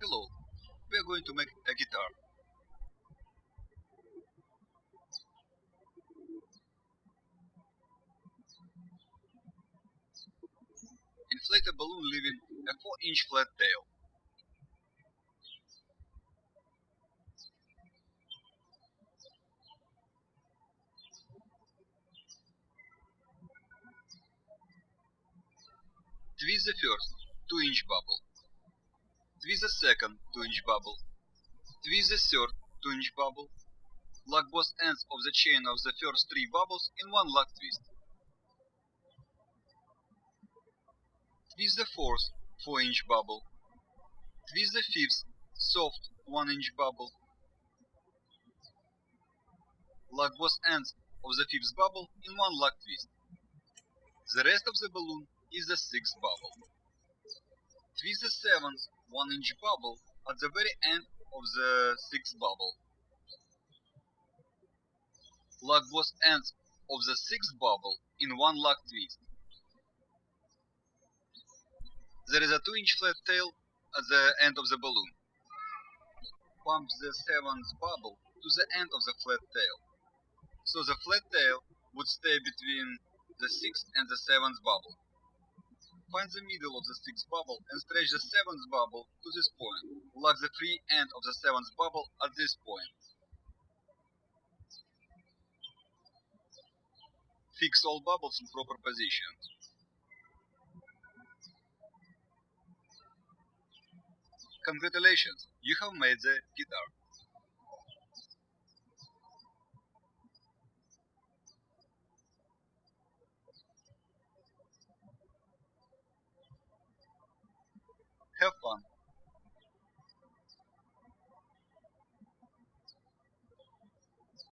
Hello, we are going to make a guitar. Inflate a balloon leaving a 4 inch flat tail. Twist the first 2 inch bubble. Twist the second 2 inch bubble. Twist the third 2 inch bubble. Lock both ends of the chain of the first three bubbles in one lock twist. Twist the fourth 4 inch bubble. Twist the fifth soft 1 inch bubble. Lock both ends of the fifth bubble in one lock twist. The rest of the balloon is the sixth bubble. Twist the seventh 1 inch bubble at the very end of the sixth bubble. Lock both ends of the sixth bubble in one lock twist. There is a 2 inch flat tail at the end of the balloon. Pump the seventh bubble to the end of the flat tail. So the flat tail would stay between the sixth and the seventh bubble. Find the middle of the sixth bubble and stretch the seventh bubble to this point. Lock the free end of the seventh bubble at this point. Fix all bubbles in proper position. Congratulations, you have made the guitar. Piplam